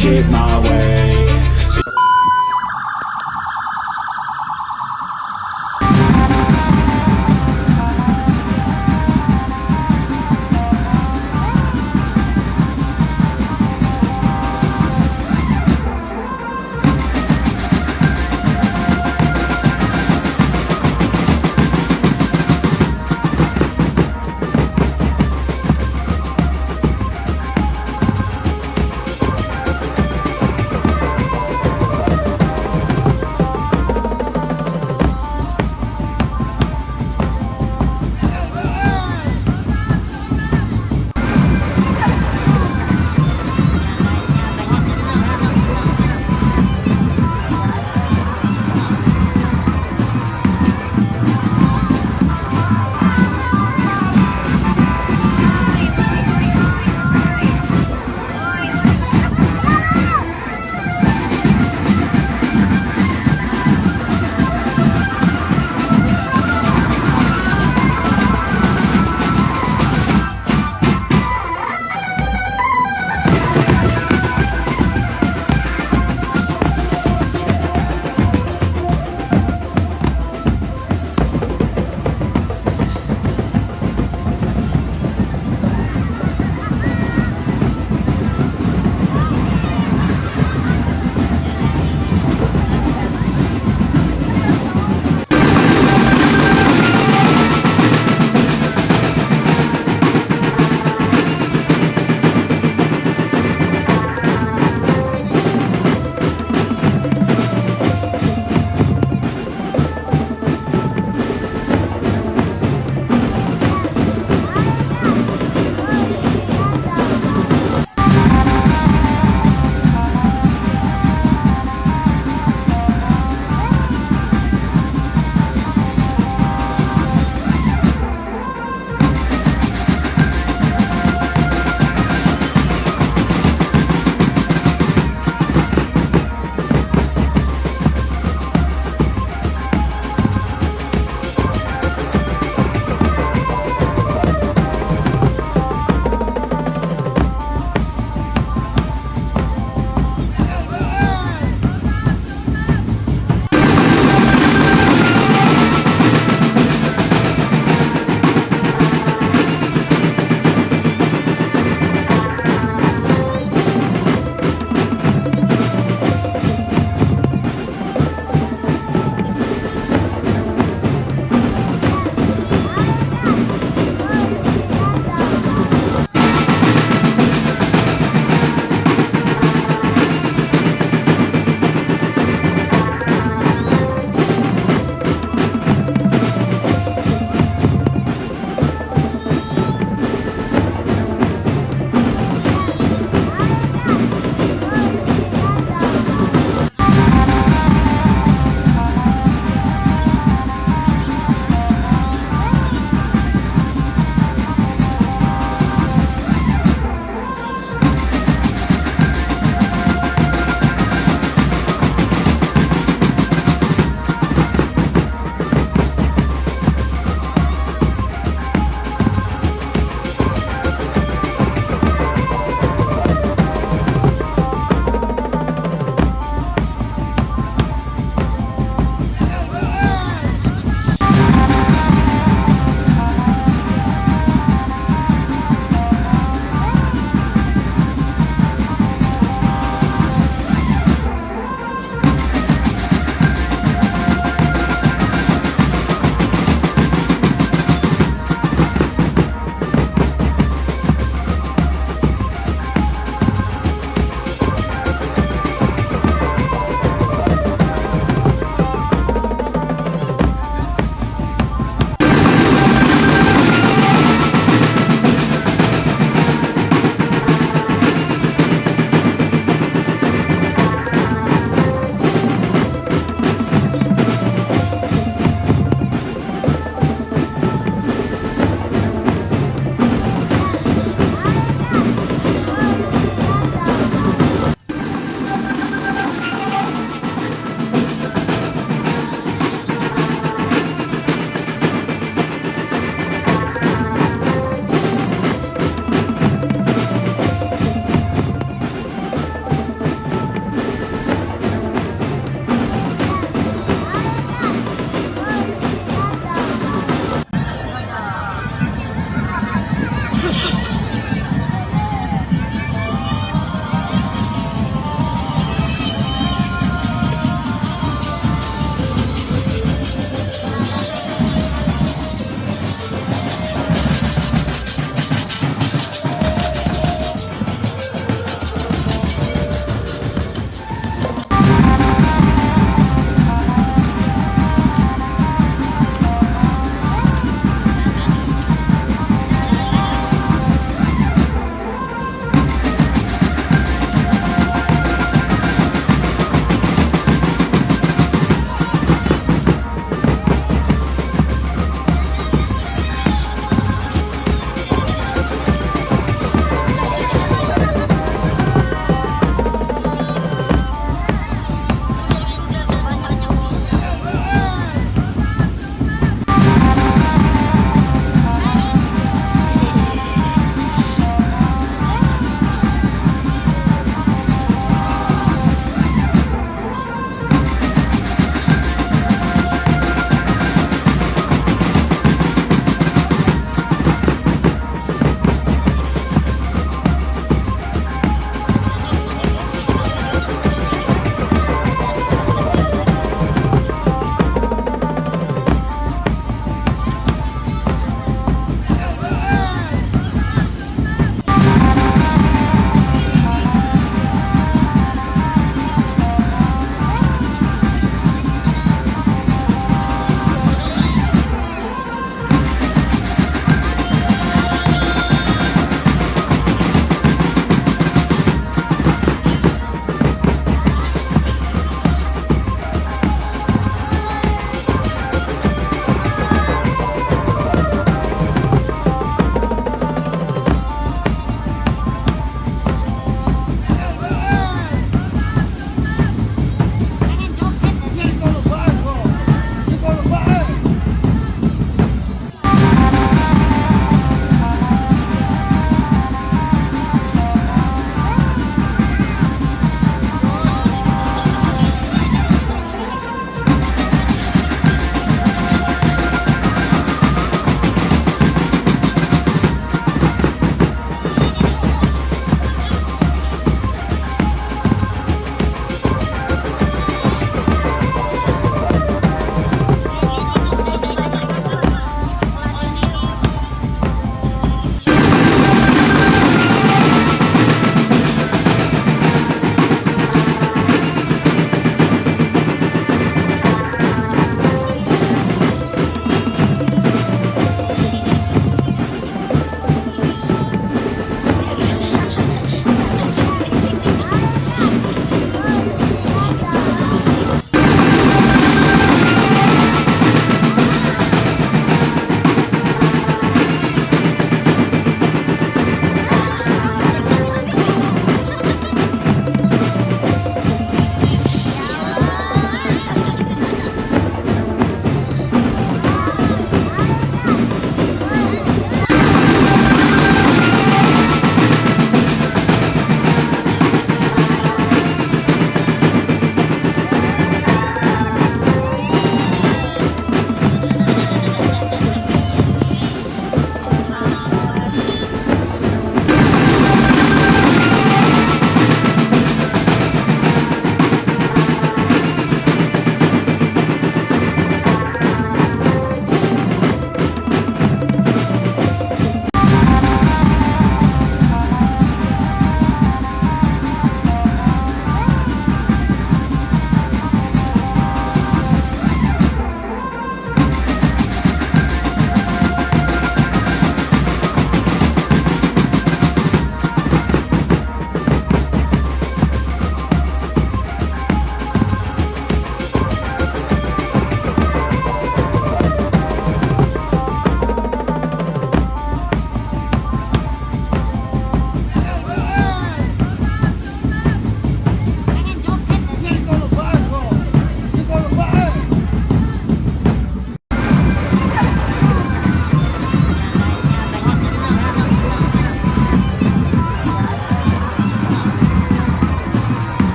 shit my way.